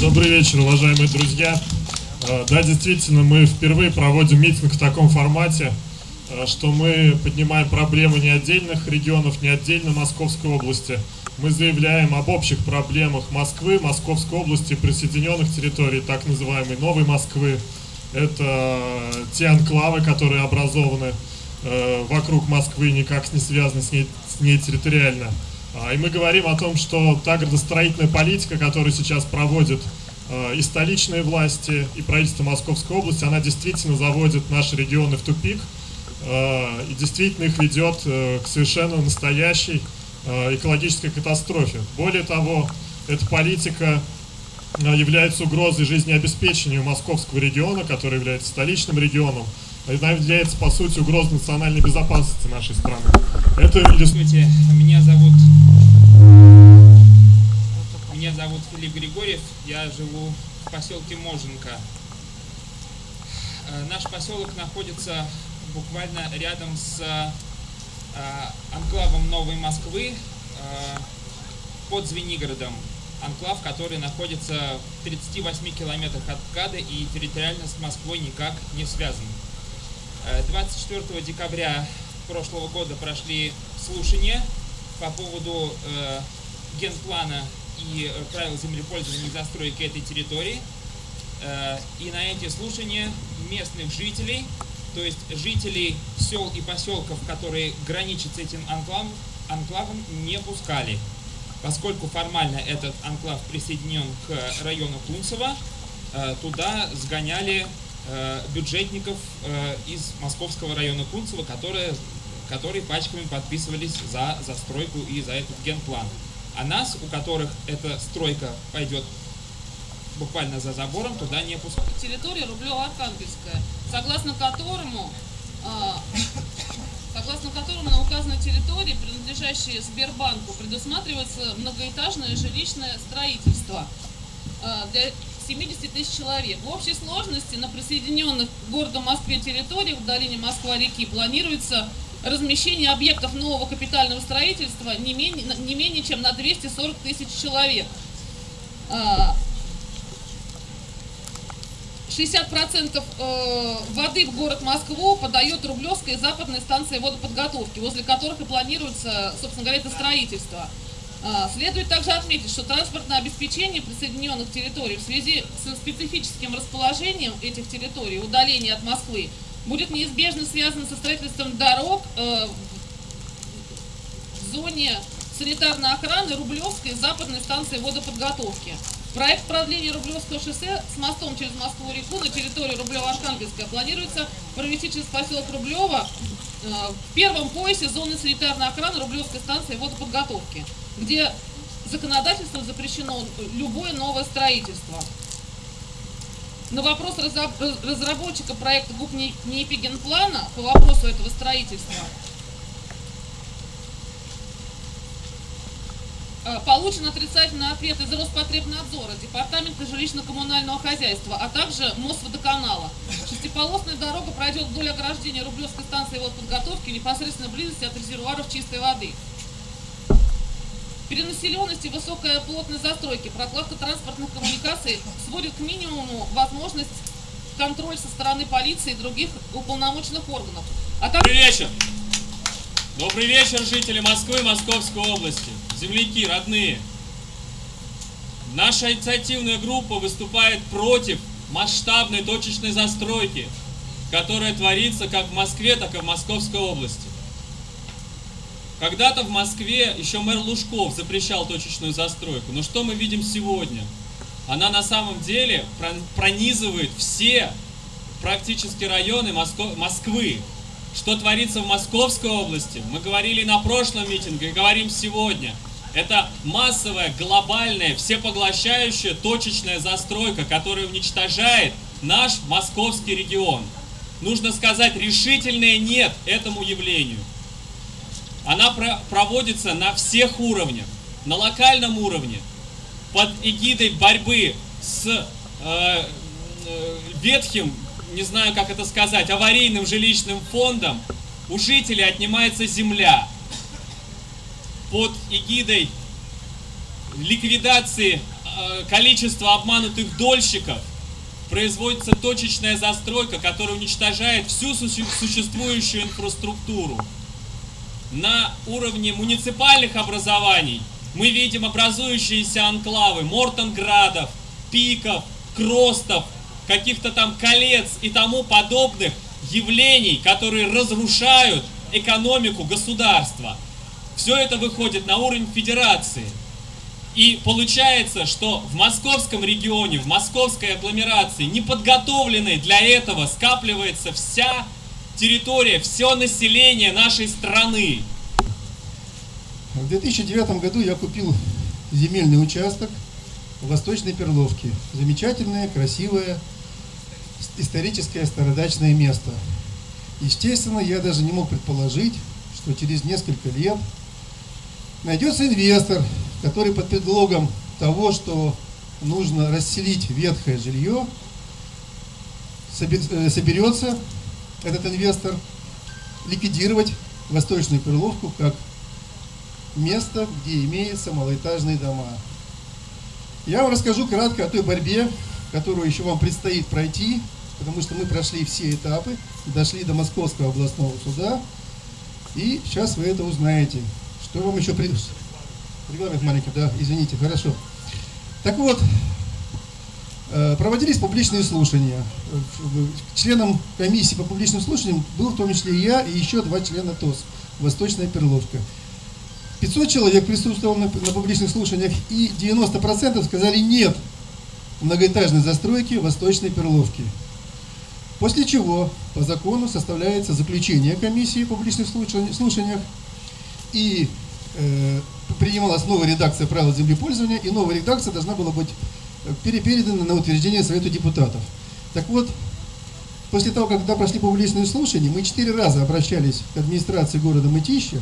Добрый вечер, уважаемые друзья. Э, да, действительно, мы впервые проводим митинг в таком формате, э, что мы поднимаем проблемы не отдельных регионов, не отдельно Московской области. Мы заявляем об общих проблемах Москвы, Московской области, присоединенных территорий, так называемой Новой Москвы. Это те анклавы, которые образованы э, вокруг Москвы, никак не связаны с ней, с ней территориально. А, и мы говорим о том, что та градостроительная политика, которую сейчас проводит и столичные власти, и правительство Московской области, она действительно заводит наши регионы в тупик и действительно их ведет э, к совершенно настоящей экологической катастрофе. Более того, эта политика является угрозой жизнеобеспечению московского региона, который является столичным регионом, она является, по сути, угрозой национальной безопасности нашей страны. Это Здравствуйте, меня зовут... Зовут Филипп Григорьев, я живу в поселке Моженко. Э, наш поселок находится буквально рядом с э, анклавом Новой Москвы э, под Звенигородом. Анклав, который находится в 38 километрах от КАДа и территориально с Москвой никак не связан. 24 декабря прошлого года прошли слушания по поводу генплана и э, правил землепользования и застройки этой территории. Э, и на эти слушания местных жителей, то есть жителей сел и поселков, которые граничат с этим анклавом, анклавом не пускали. Поскольку формально этот анклав присоединен к району Кунцево, э, туда сгоняли бюджетников из московского района Кунцево, которые, которые пачками подписывались за застройку и за этот генплан. А нас, у которых эта стройка пойдет буквально за забором, туда не пускают. Территория Рублево-Архангельская, согласно которому а, согласно которому на указанной территории, принадлежащей Сбербанку, предусматривается многоэтажное жилищное строительство а, для 70 тысяч человек. В общей сложности на присоединенных к городу Москве территориях в долине Москва-реки планируется размещение объектов нового капитального строительства не менее, не менее чем на 240 тысяч человек. 60% а, э, воды в город Москву подает Рублевская и западная станция водоподготовки, возле которых и планируется, собственно говоря, это строительство. А, следует также отметить, что транспортное обеспечение присоединенных территорий в связи с специфическим расположением этих территорий, удаление от Москвы, будет неизбежно связано со строительством дорог э, в зоне санитарной охраны Рублевской западной станции водоподготовки. Проект продления Рублевского шоссе с мостом через Москву-реку на территории Рублево-Архангельска планируется провести через поселок Рублево э, в первом поясе зоны санитарной охраны Рублевской станции водоподготовки где законодательством запрещено любое новое строительство. На вопрос разработчика проекта ГУП НИИПИ генплана по вопросу этого строительства э, получен отрицательный ответ из Роспотребнадзора, Департамента жилищно-коммунального хозяйства, а также Мосводоканала. Шестиполосная дорога пройдет вдоль ограждения Рублевской станции водоподготовки в непосредственной близости от резервуаров чистой воды. Перенаселенность и высокая плотность застройки, прокладка транспортных коммуникаций сводит к минимуму возможность контроль со стороны полиции и других уполномоченных органов. А так... Добрый вечер! Добрый вечер, жители Москвы и Московской области, земляки, родные. Наша инициативная группа выступает против масштабной точечной застройки, которая творится как в Москве, так и в Московской области. Когда-то в Москве еще мэр Лужков запрещал точечную застройку. Но что мы видим сегодня? Она на самом деле пронизывает все практически районы Москвы. Что творится в Московской области, мы говорили на прошлом митинге и говорим сегодня. Это массовая, глобальная, всепоглощающая точечная застройка, которая уничтожает наш московский регион. Нужно сказать решительное «нет» этому явлению. Она про проводится на всех уровнях. На локальном уровне, под эгидой борьбы с э, э, ветхим, не знаю как это сказать, аварийным жилищным фондом, у жителей отнимается земля. Под эгидой ликвидации э, количества обманутых дольщиков производится точечная застройка, которая уничтожает всю существующую инфраструктуру. На уровне муниципальных образований мы видим образующиеся анклавы Мортонградов, Пиков, Кростов, каких-то там колец и тому подобных явлений, которые разрушают экономику государства. Все это выходит на уровень федерации. И получается, что в московском регионе, в московской агломерации, неподготовленной для этого, скапливается вся территория, все население нашей страны. В 2009 году я купил земельный участок в Восточной Перловке. Замечательное, красивое, историческое стародачное место. Естественно, я даже не мог предположить, что через несколько лет найдется инвестор, который под предлогом того, что нужно расселить ветхое жилье, э, соберется этот инвестор ликвидировать Восточную Перловку как место, где имеются малоэтажные дома. Я вам расскажу кратко о той борьбе, которую еще вам предстоит пройти, потому что мы прошли все этапы, дошли до Московского областного суда, и сейчас вы это узнаете. Что вам еще. Регламент маленький, да, извините, хорошо. Так вот, проводились публичные слушания. Членом комиссии по публичным слушаниям был в том числе я и еще два члена ТОС, Восточная Перловка. 500 человек присутствовало на, на публичных слушаниях, и 90% сказали нет многоэтажной застройки Восточной Перловки. После чего по закону составляется заключение комиссии по публичных слушаниях, и э, принималась новая редакция правил землепользования, и новая редакция должна была быть перепередана на утверждение Совету депутатов. Так вот, после того, когда прошли публичные слушания, мы четыре раза обращались к администрации города Мытища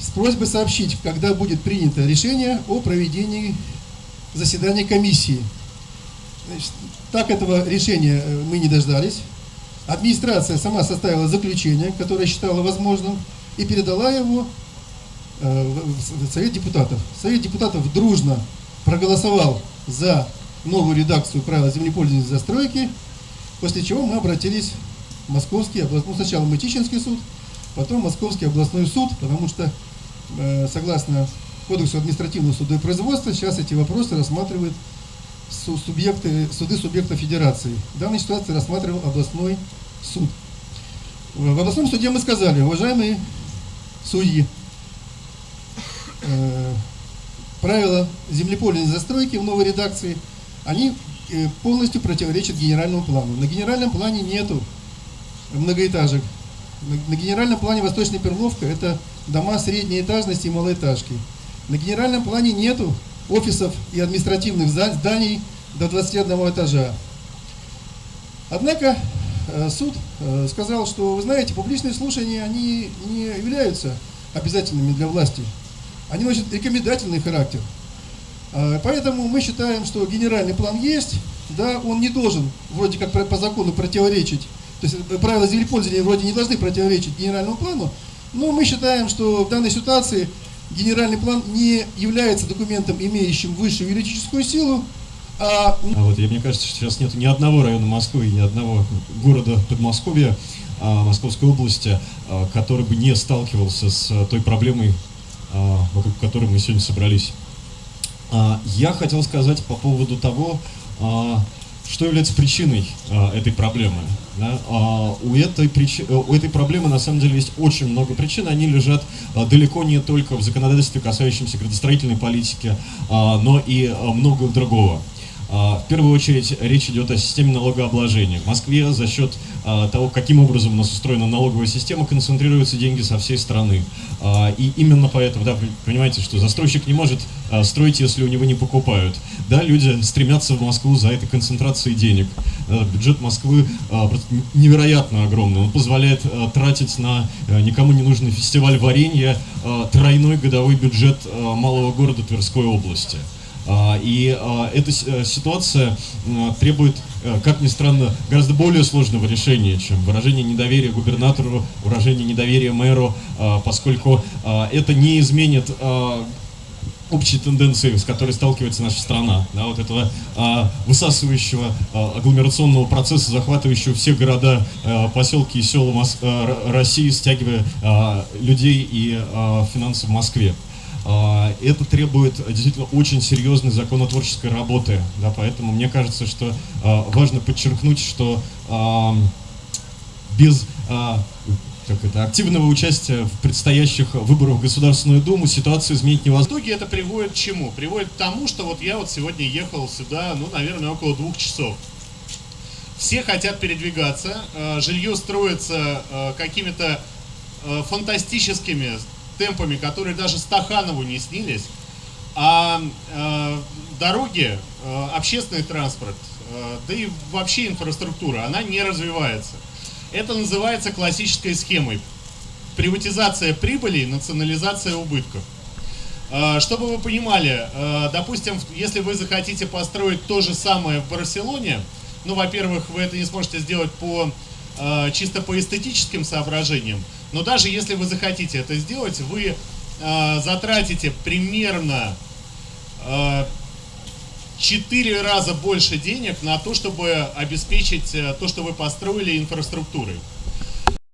с просьбой сообщить, когда будет принято решение о проведении заседания комиссии. Значит, так этого решения э, мы не дождались. Администрация сама составила заключение, которое считала возможным, и передала его э, в Совет депутатов. Совет депутатов дружно проголосовал за новую редакцию правил землепользования и застройки, после чего мы обратились в Московский областной, ну, сначала Мытищинский суд, потом Московский областной суд, потому что э, согласно Кодексу административного суда и производства сейчас эти вопросы рассматривают субъекты, суды субъекта федерации. В данной ситуации рассматривал областной суд. В областном суде мы сказали, уважаемые судьи, э, правила землепольной застройки в новой редакции, они э, полностью противоречат генеральному плану. На генеральном плане нету многоэтажек. На, генеральном плане Восточная Перловка это дома средней этажности и малоэтажки. На генеральном плане нету офисов и административных зданий до 21 этажа. Однако э, суд э, сказал, что, вы знаете, публичные слушания, они не являются обязательными для власти. Они носят рекомендательный характер. А, поэтому мы считаем, что генеральный план есть, да, он не должен вроде как по закону противоречить, то есть э, правила землепользования вроде не должны противоречить генеральному плану, но мы считаем, что в данной ситуации генеральный план не является документом, имеющим высшую юридическую силу. А... а вот я, мне кажется, что сейчас нет ни одного района Москвы, ни одного города Подмосковья, а, Московской области, а, который бы не сталкивался с той проблемой, вокруг которой мы сегодня собрались. А, я хотел сказать по поводу того, а, что является причиной а, этой проблемы? А, у, этой причи... Э, у этой проблемы на самом деле есть очень много причин. Они лежат а, далеко не только в законодательстве, касающемся градостроительной политики, а, но и а, много другого. А, в первую очередь речь идет о системе налогообложения. В Москве за счет а, того, каким образом у нас устроена налоговая система, концентрируются деньги со всей страны. А, и именно поэтому, да, понимаете, что застройщик не может строить, если у него не покупают. Да, люди стремятся в Москву за этой концентрацией денег. Бюджет Москвы невероятно огромный. Он позволяет тратить на никому не нужный фестиваль варенья тройной годовой бюджет малого города Тверской области. А, и а, эта э, ситуация требует, э, как ни странно, гораздо более сложного решения, чем выражение недоверия губернатору, выражение недоверия мэру, а, поскольку это не изменит общей тенденции, с которой сталкивается наша страна, да, вот этого а, высасывающего а, агломерационного процесса, захватывающего все города, а, поселки и села Мос- а, России, стягивая а, людей и а, финансы в Москве. А, Это требует действительно очень серьезной законотворческой работы, да, поэтому мне кажется, что а, важно подчеркнуть, что без а, как это, активного участия в предстоящих выборах в Государственную Думу ситуацию изменить В невозможно. итоге это приводит к чему? Приводит к тому, что вот я вот сегодня ехал сюда, ну, наверное, около двух часов. Все хотят передвигаться, э, жилье строится э, какими-то э, фантастическими темпами, которые даже Стаханову не снились. А э, дороги, э, общественный транспорт, э, да и вообще инфраструктура, она не развивается. Это называется классической схемой. Приватизация прибыли и национализация убытков. Э, Чтобы вы понимали, э, допустим, если вы захотите построить то же самое в Барселоне, ну, во-первых, вы это не сможете сделать по э, чисто по эстетическим соображениям, но даже если вы захотите это сделать, вы э, затратите примерно э, 4 раза больше денег на то, чтобы обеспечить э, то, что вы построили инфраструктурой.